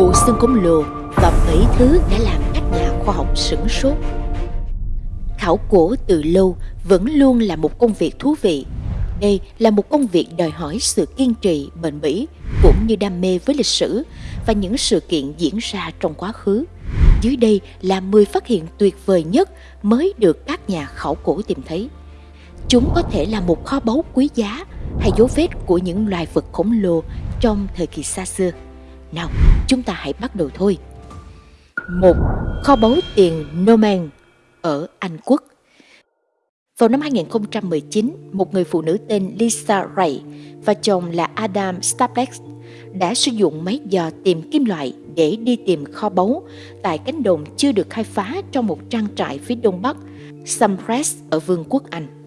bộ xương khổng lồ và bảy thứ đã làm các nhà khoa học sửng sốt. Khảo cổ từ lâu vẫn luôn là một công việc thú vị. Đây là một công việc đòi hỏi sự kiên trì, bền bỉ cũng như đam mê với lịch sử và những sự kiện diễn ra trong quá khứ. Dưới đây là 10 phát hiện tuyệt vời nhất mới được các nhà khảo cổ tìm thấy. Chúng có thể là một kho báu quý giá hay dấu vết của những loài vật khổng lồ trong thời kỳ xa xưa. Nào, chúng ta hãy bắt đầu thôi. Một Kho báu tiền Norman ở Anh Quốc Vào năm 2019, một người phụ nữ tên Lisa Ray và chồng là Adam Staplex đã sử dụng máy dò tìm kim loại để đi tìm kho báu tại cánh đồng chưa được khai phá trong một trang trại phía đông bắc, Sampress ở Vương quốc Anh.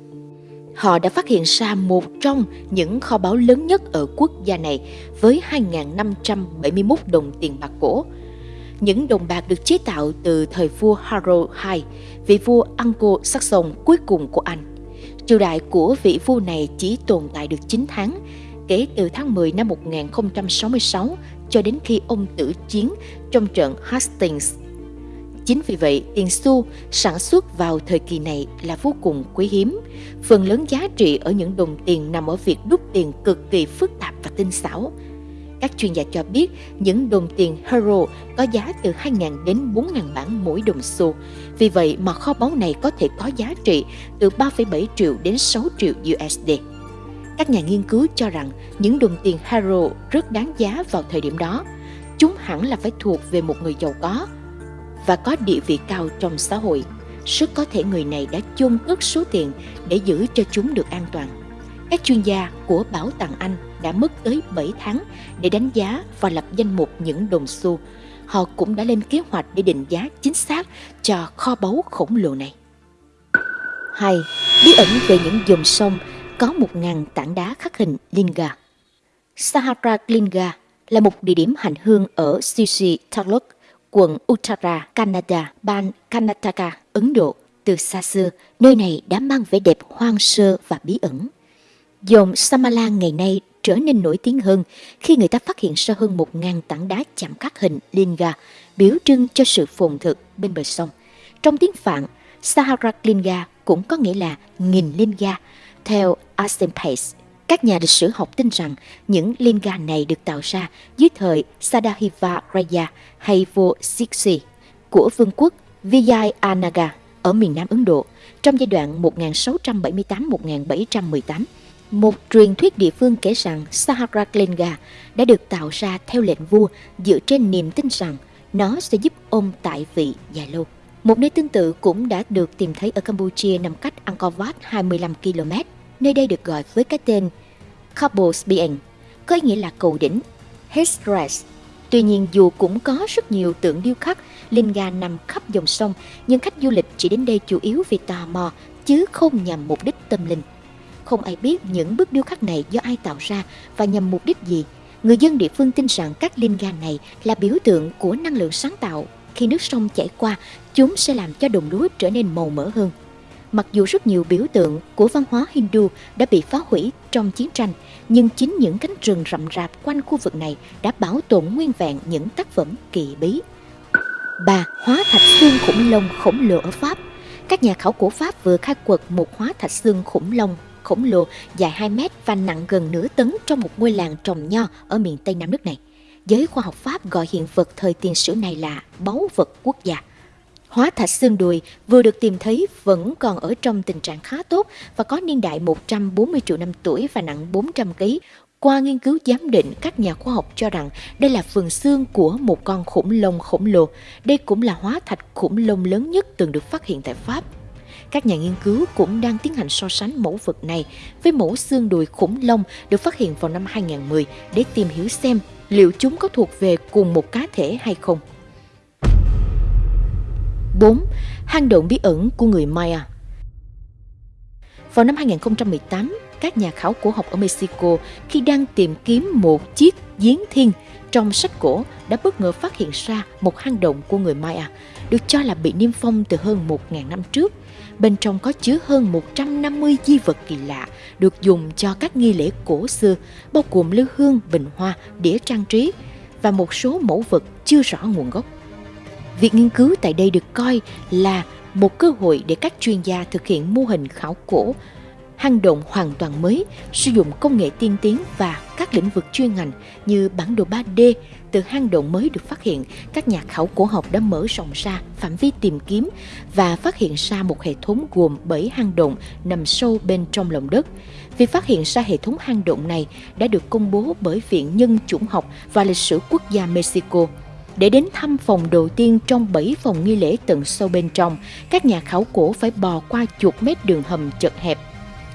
Họ đã phát hiện ra một trong những kho báu lớn nhất ở quốc gia này với 2.571 đồng tiền bạc cổ. Những đồng bạc được chế tạo từ thời vua Harold II, vị vua Anglo-Saxon cuối cùng của Anh. Triều đại của vị vua này chỉ tồn tại được 9 tháng, kể từ tháng 10 năm 1066 cho đến khi ông tử chiến trong trận Hastings. Chính vì vậy, tiền xu sản xuất vào thời kỳ này là vô cùng quý hiếm. Phần lớn giá trị ở những đồng tiền nằm ở việc đúc tiền cực kỳ phức tạp và tinh xảo. Các chuyên gia cho biết những đồng tiền Hero có giá từ 2.000 đến 4.000 bảng mỗi đồng xu. Vì vậy mà kho báu này có thể có giá trị từ 3,7 triệu đến 6 triệu USD. Các nhà nghiên cứu cho rằng những đồng tiền Hero rất đáng giá vào thời điểm đó. Chúng hẳn là phải thuộc về một người giàu có và có địa vị cao trong xã hội. Rất có thể người này đã chôn cất số tiền để giữ cho chúng được an toàn. Các chuyên gia của Bảo tàng Anh đã mất tới 7 tháng để đánh giá và lập danh mục những đồng xu. Họ cũng đã lên kế hoạch để định giá chính xác cho kho báu khổng lồ này. 2. Bí ẩn về những dòng sông có 1.000 tảng đá khắc hình Linga. Sahara Linga là một địa điểm hành hương ở Sisi Taluk, quận Uttara, Canada, bang Karnataka, Ấn Độ. Từ xa xưa, nơi này đã mang vẻ đẹp hoang sơ và bí ẩn. Dòng Samala ngày nay trở nên nổi tiếng hơn khi người ta phát hiện ra hơn 1.000 tảng đá chạm khắc hình Linga, biểu trưng cho sự phồn thực bên bờ sông. Trong tiếng Phạn, Sahara Linga cũng có nghĩa là nghìn Linga, theo Arsene Pace, các nhà lịch sử học tin rằng những linga này được tạo ra dưới thời Sadahiva Raya hay vua Siksi của vương quốc Vijayanaga ở miền Nam Ấn Độ trong giai đoạn 1678-1718. Một truyền thuyết địa phương kể rằng Saharalinga đã được tạo ra theo lệnh vua dựa trên niềm tin rằng nó sẽ giúp ông tại vị dài lâu. Một nơi tương tự cũng đã được tìm thấy ở Campuchia nằm cách Angkor Wat 25 km. Nơi đây được gọi với cái tên Kabosbian, có ý nghĩa là cầu đỉnh, Hestres. Tuy nhiên dù cũng có rất nhiều tượng điêu khắc, linh ga nằm khắp dòng sông, nhưng khách du lịch chỉ đến đây chủ yếu vì tò mò, chứ không nhằm mục đích tâm linh. Không ai biết những bức điêu khắc này do ai tạo ra và nhằm mục đích gì. Người dân địa phương tin rằng các linh ga này là biểu tượng của năng lượng sáng tạo. Khi nước sông chảy qua, chúng sẽ làm cho đồng lúa trở nên màu mỡ hơn. Mặc dù rất nhiều biểu tượng của văn hóa Hindu đã bị phá hủy trong chiến tranh, nhưng chính những cánh rừng rậm rạp quanh khu vực này đã bảo tồn nguyên vẹn những tác phẩm kỳ bí. 3. Hóa thạch xương khủng long khổng lồ ở Pháp Các nhà khảo cổ Pháp vừa khai quật một hóa thạch xương khủng long khổng lồ dài 2 mét và nặng gần nửa tấn trong một ngôi làng trồng nho ở miền Tây Nam nước này. Giới khoa học Pháp gọi hiện vật thời tiền sử này là báu vật quốc gia. Hóa thạch xương đùi vừa được tìm thấy vẫn còn ở trong tình trạng khá tốt và có niên đại 140 triệu năm tuổi và nặng 400 kg. Qua nghiên cứu giám định, các nhà khoa học cho rằng đây là phần xương của một con khủng long khổng lồ. Đây cũng là hóa thạch khủng long lớn nhất từng được phát hiện tại Pháp. Các nhà nghiên cứu cũng đang tiến hành so sánh mẫu vật này với mẫu xương đùi khủng long được phát hiện vào năm 2010 để tìm hiểu xem liệu chúng có thuộc về cùng một cá thể hay không. 4. Hang động bí ẩn của người Maya Vào năm 2018, các nhà khảo cổ học ở Mexico khi đang tìm kiếm một chiếc giếng thiên trong sách cổ đã bất ngờ phát hiện ra một hang động của người Maya được cho là bị niêm phong từ hơn 1.000 năm trước. Bên trong có chứa hơn 150 di vật kỳ lạ được dùng cho các nghi lễ cổ xưa, bao gồm lưu hương, bình hoa, đĩa trang trí. và một số mẫu vật chưa rõ nguồn gốc. Việc nghiên cứu tại đây được coi là một cơ hội để các chuyên gia thực hiện mô hình khảo cổ hang động hoàn toàn mới, sử dụng công nghệ tiên tiến và các lĩnh vực chuyên ngành như bản đồ 3D. Từ hang động mới được phát hiện, các nhà khảo cổ học đã mở rộng ra phạm vi tìm kiếm và phát hiện ra một hệ thống gồm 7 hang động nằm sâu bên trong lòng đất. Việc phát hiện ra hệ thống hang động này đã được công bố bởi Viện Nhân chủng học và Lịch sử Quốc gia Mexico. Để đến thăm phòng đầu tiên trong 7 phòng nghi lễ tận sâu bên trong, các nhà khảo cổ phải bò qua chục mét đường hầm chật hẹp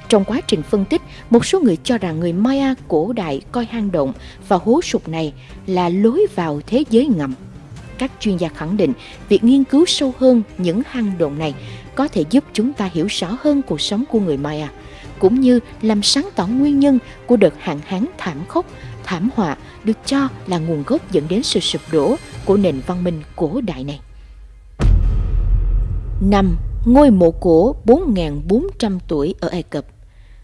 trong quá trình phân tích, một số người cho rằng người Maya cổ đại coi hang động và hố sụp này là lối vào thế giới ngầm. Các chuyên gia khẳng định việc nghiên cứu sâu hơn những hang động này có thể giúp chúng ta hiểu rõ hơn cuộc sống của người Maya, cũng như làm sáng tỏ nguyên nhân của đợt hạn hán thảm khốc, thảm họa được cho là nguồn gốc dẫn đến sự sụp đổ của nền văn minh cổ đại này. 5. Ngôi mộ cổ 4.400 tuổi ở Ai Cập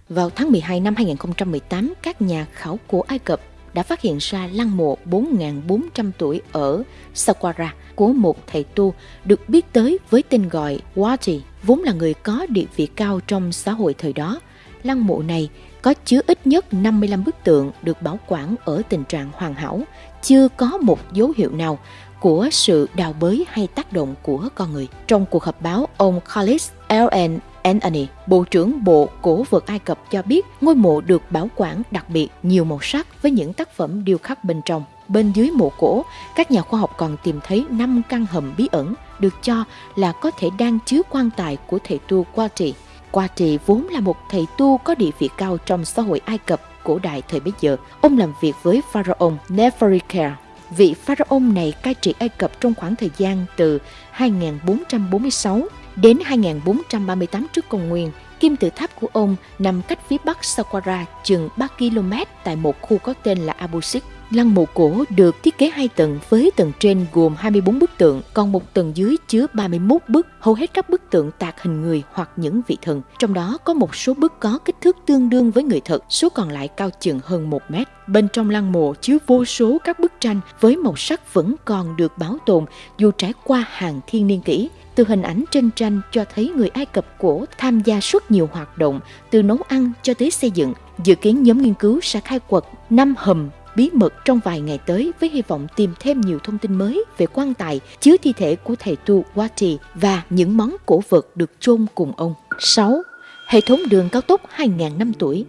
vào tháng 12 năm 2018, các nhà khảo cổ Ai Cập đã phát hiện ra lăng mộ 4.400 tuổi ở Saqqara của một thầy tu được biết tới với tên gọi Wati, vốn là người có địa vị cao trong xã hội thời đó. Lăng mộ này có chứa ít nhất 55 bức tượng được bảo quản ở tình trạng hoàn hảo, chưa có một dấu hiệu nào của sự đào bới hay tác động của con người. Trong cuộc họp báo, ông Khalid L.N. Anthony, Bộ trưởng Bộ Cổ vật Ai Cập cho biết ngôi mộ được bảo quản đặc biệt nhiều màu sắc với những tác phẩm điêu khắc bên trong. Bên dưới mộ cổ, các nhà khoa học còn tìm thấy 5 căn hầm bí ẩn được cho là có thể đang chứa quan tài của thầy tu Quati. Quati vốn là một thầy tu có địa vị cao trong xã hội Ai Cập cổ đại thời bấy giờ. Ông làm việc với pharaoh Nefertiti. Vị pharaoh này cai trị Ai Cập trong khoảng thời gian từ 2446 Đến 2438 trước công nguyên, kim tự tháp của ông nằm cách phía bắc Saqqara chừng 3 km tại một khu có tên là Abu Sik. Lăng mộ cổ được thiết kế hai tầng với tầng trên gồm 24 bức tượng, còn một tầng dưới chứa 31 bức. Hầu hết các bức tượng tạc hình người hoặc những vị thần. Trong đó có một số bức có kích thước tương đương với người thật, số còn lại cao chừng hơn 1 mét. Bên trong lăng mộ chứa vô số các bức tranh với màu sắc vẫn còn được bảo tồn dù trải qua hàng thiên niên kỷ. Từ hình ảnh trên tranh cho thấy người Ai Cập cổ tham gia suốt nhiều hoạt động từ nấu ăn cho tới xây dựng. Dự kiến nhóm nghiên cứu sẽ khai quật năm hầm bí mật trong vài ngày tới với hy vọng tìm thêm nhiều thông tin mới về quan tài chứa thi thể của thầy tu Wati và những món cổ vật được chôn cùng ông. 6. Hệ thống đường cao tốc 2.000 năm tuổi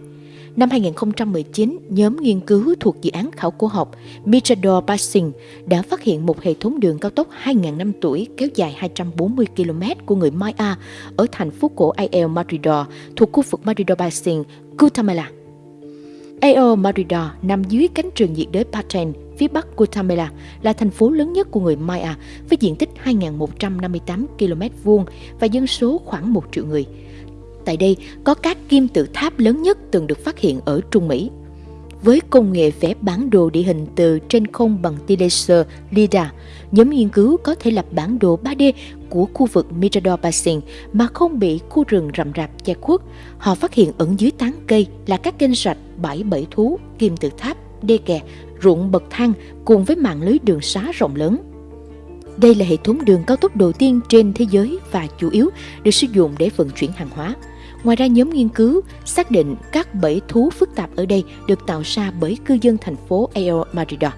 Năm 2019, nhóm nghiên cứu thuộc dự án khảo cổ học Mirador Basin đã phát hiện một hệ thống đường cao tốc 2.000 năm tuổi kéo dài 240 km của người Maya ở thành phố cổ El Maridor thuộc khu vực Maridor Basin, Guatemala. Ao Maridor nằm dưới cánh rừng nhiệt đới Paten, phía bắc Guatemala, là thành phố lớn nhất của người Maya với diện tích 2.158 km vuông và dân số khoảng 1 triệu người. Tại đây có các kim tự tháp lớn nhất từng được phát hiện ở Trung Mỹ. Với công nghệ vẽ bản đồ địa hình từ trên không bằng tia laser LIDAR, nhóm nghiên cứu có thể lập bản đồ 3D của khu vực Mirador Basin mà không bị khu rừng rậm rạp che khuất. Họ phát hiện ẩn dưới tán cây là các kênh rạch, bãi bẫy thú, kim tự tháp, đê kè, ruộng bậc thang cùng với mạng lưới đường xá rộng lớn. Đây là hệ thống đường cao tốc đầu tiên trên thế giới và chủ yếu được sử dụng để vận chuyển hàng hóa. Ngoài ra, nhóm nghiên cứu xác định các bẫy thú phức tạp ở đây được tạo ra bởi cư dân thành phố El Marido.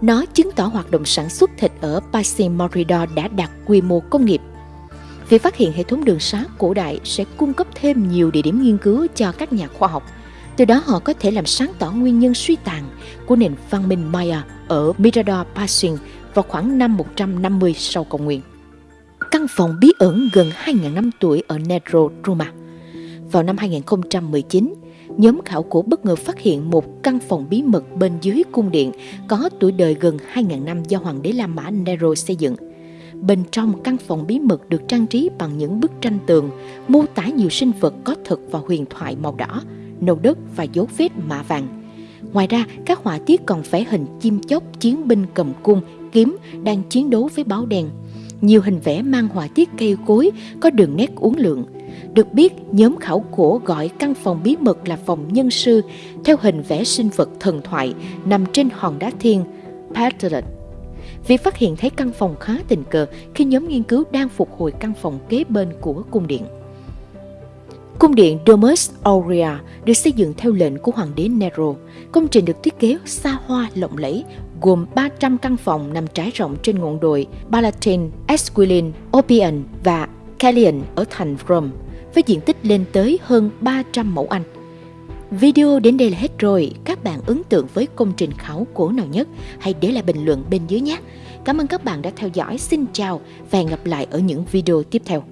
Nó chứng tỏ hoạt động sản xuất thịt ở Pasim Marido đã đạt quy mô công nghiệp. Việc phát hiện hệ thống đường xá cổ đại sẽ cung cấp thêm nhiều địa điểm nghiên cứu cho các nhà khoa học. Từ đó họ có thể làm sáng tỏ nguyên nhân suy tàn của nền văn minh Maya ở Mirador Pasin vào khoảng năm 150 sau công nguyên. Căn phòng bí ẩn gần 2.000 năm tuổi ở Nedro, Roma – vào năm 2019, nhóm khảo cổ bất ngờ phát hiện một căn phòng bí mật bên dưới cung điện có tuổi đời gần 2.000 năm do Hoàng đế La Mã Nero xây dựng. Bên trong căn phòng bí mật được trang trí bằng những bức tranh tường, mô tả nhiều sinh vật có thực và huyền thoại màu đỏ, nâu đất và dấu vết mạ vàng. Ngoài ra, các họa tiết còn vẽ hình chim chóc chiến binh cầm cung, kiếm đang chiến đấu với báo đen. Nhiều hình vẽ mang họa tiết cây cối có đường nét uốn lượn, được biết, nhóm khảo cổ gọi căn phòng bí mật là phòng nhân sư theo hình vẽ sinh vật thần thoại nằm trên hòn đá thiên Paterson. Việc phát hiện thấy căn phòng khá tình cờ khi nhóm nghiên cứu đang phục hồi căn phòng kế bên của cung điện. Cung điện Domus Aurea được xây dựng theo lệnh của hoàng đế Nero. Công trình được thiết kế xa hoa lộng lẫy, gồm 300 căn phòng nằm trải rộng trên ngọn đồi Palatine, Esquilin, Oppian và Callian ở thành Rome, với diện tích lên tới hơn 300 mẫu Anh. Video đến đây là hết rồi. Các bạn ấn tượng với công trình khảo cổ nào nhất? Hãy để lại bình luận bên dưới nhé. Cảm ơn các bạn đã theo dõi. Xin chào và hẹn gặp lại ở những video tiếp theo.